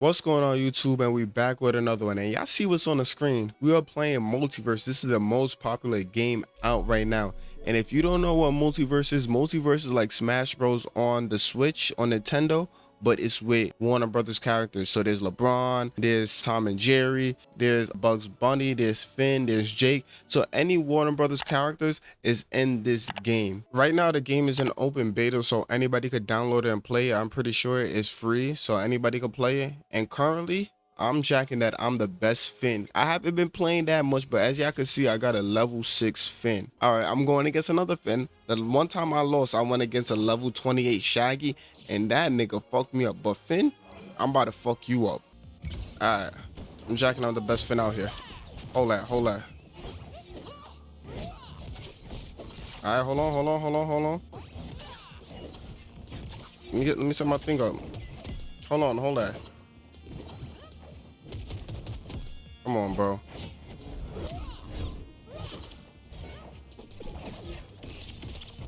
What's going on YouTube? And we back with another one. And y'all see what's on the screen? We are playing multiverse. This is the most popular game out right now. And if you don't know what multiverse is multiverse is like smash bros on the switch on nintendo but it's with Warner Brothers characters. So there's LeBron, there's Tom and Jerry, there's Bugs Bunny, there's Finn, there's Jake. So any Warner Brothers characters is in this game. Right now, the game is in open beta, so anybody could download it and play it. I'm pretty sure it's free, so anybody could play it. And currently, I'm jacking that I'm the best Finn. I haven't been playing that much, but as y'all can see, I got a level 6 Finn. All right, I'm going against another Finn. The one time I lost, I went against a level 28 Shaggy, and that nigga fucked me up. But Finn, I'm about to fuck you up. All right, I'm jacking out the best Finn out here. Hold that, hold that. All right, hold on, hold on, hold on, hold on. Let me get, let me set my thing up. Hold on, hold that. Come on, bro.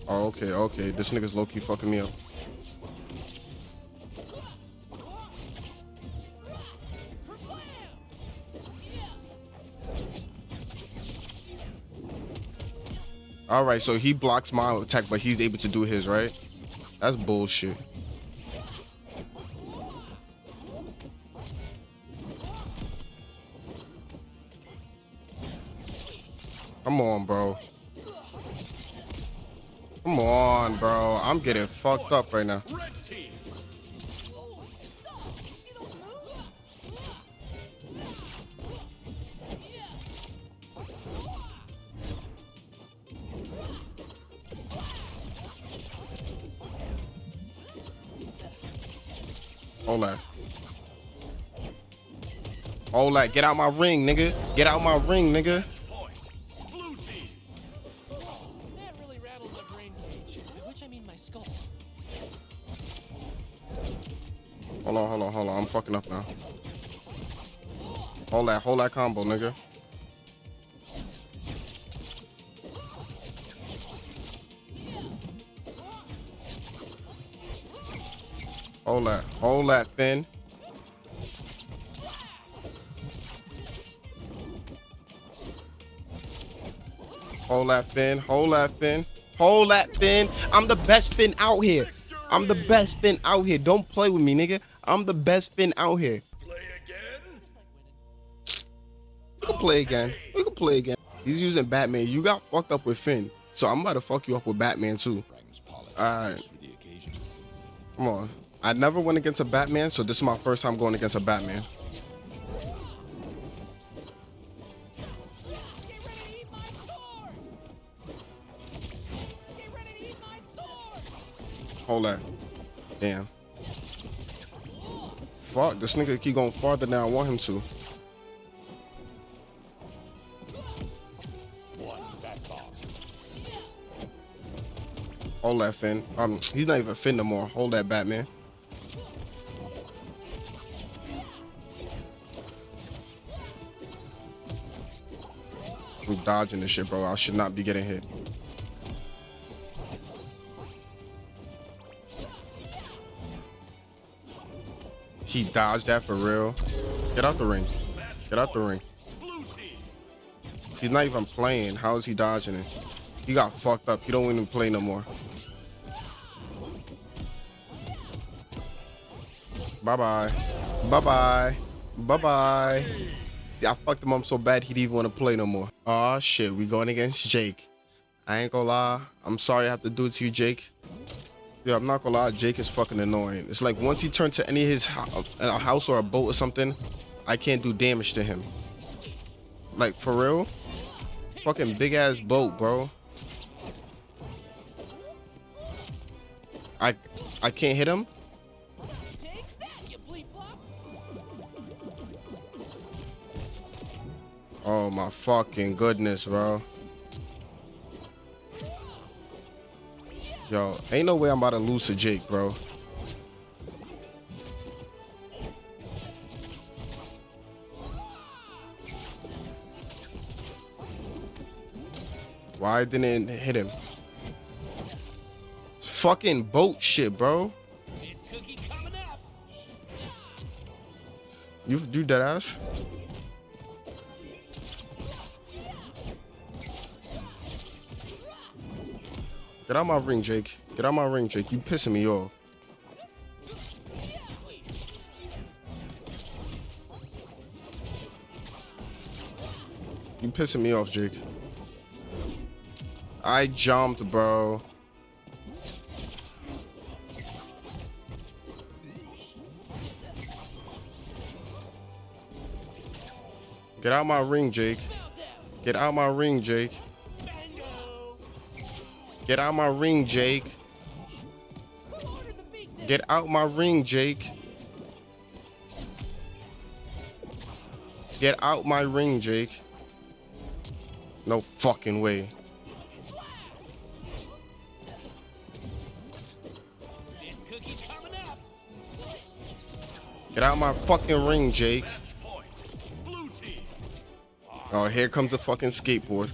Oh, okay, okay. This nigga's low-key fucking me up. All right, so he blocks my attack, but he's able to do his, right? That's bullshit. On, bro. Come on, bro. I'm getting fucked up right now. Hold that. Hold that. Get out my ring, nigga. Get out my ring, nigga. Hold on, hold on, hold on. I'm fucking up now. Hold that, hold that combo, nigga. Hold that, hold that, Finn. Hold that, Finn. Hold that, Finn. Hold that, Finn. I'm the best Finn out here. I'm the best Finn out here. Don't play with me, nigga. I'm the best Finn out here. Play again? We can play again. We can play again. He's using Batman. You got fucked up with Finn. So I'm about to fuck you up with Batman too. Alright. Come on. I never went against a Batman, so this is my first time going against a Batman. Hold that. Damn. Fuck, this nigga keep going farther than I want him to. Hold that, Finn. Um, he's not even Finn no more. Hold that, Batman. I'm dodging this shit, bro. I should not be getting hit. He dodged that for real. Get out the ring. Get out the ring. He's not even playing. How is he dodging it? He got fucked up. He don't even play no more. Bye-bye. Bye-bye. Bye-bye. See, I fucked him up so bad he didn't even want to play no more. Oh shit, we going against Jake. I ain't gonna lie. I'm sorry I have to do it to you, Jake. Yeah, I'm not gonna lie, Jake is fucking annoying. It's like once he turns to any of his a house or a boat or something, I can't do damage to him. Like for real? Fucking big ass boat, bro. I I can't hit him. Oh my fucking goodness, bro. Yo, ain't no way I'm about to lose to Jake, bro. Why didn't it hit him? It's fucking boat shit, bro. You do that ass? Get out my ring, Jake. Get out my ring, Jake. You pissing me off. You pissing me off, Jake. I jumped, bro. Get out my ring, Jake. Get out my ring, Jake. Get out my ring, Jake. Get out my ring, Jake. Get out my ring, Jake. No fucking way. Get out my fucking ring, Jake. Oh, here comes the fucking skateboard.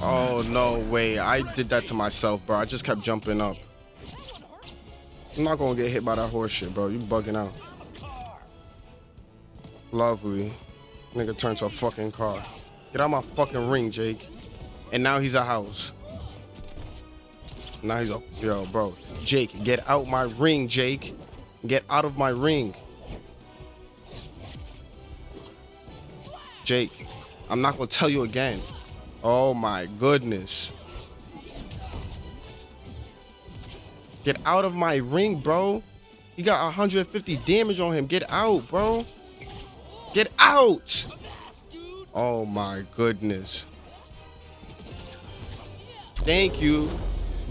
Oh, no way. I did that to myself, bro. I just kept jumping up. I'm not gonna get hit by that horse shit, bro. You bugging out. Lovely. Nigga turned to a fucking car. Get out my fucking ring, Jake. And now he's a house. Now he's a yo, bro. Jake, get out my ring, Jake. Get out of my ring. Jake, I'm not gonna tell you again. Oh my goodness. Get out of my ring, bro. He got 150 damage on him. Get out, bro. Get out! Oh my goodness. Thank you.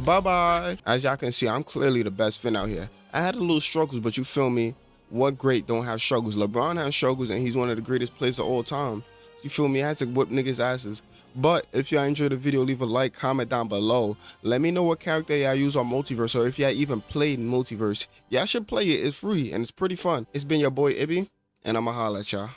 Bye-bye. As y'all can see, I'm clearly the best Finn out here. I had a little struggles, but you feel me? What great don't have struggles? LeBron has struggles, and he's one of the greatest players of all time. You feel me? I had to whip niggas' asses. But if y'all enjoyed the video, leave a like, comment down below. Let me know what character y'all use on Multiverse, or if y'all even played Multiverse. Y'all should play it. It's free, and it's pretty fun. It's been your boy, Ibby and I'ma holla at y'all.